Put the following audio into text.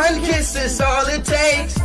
One kiss is all it takes.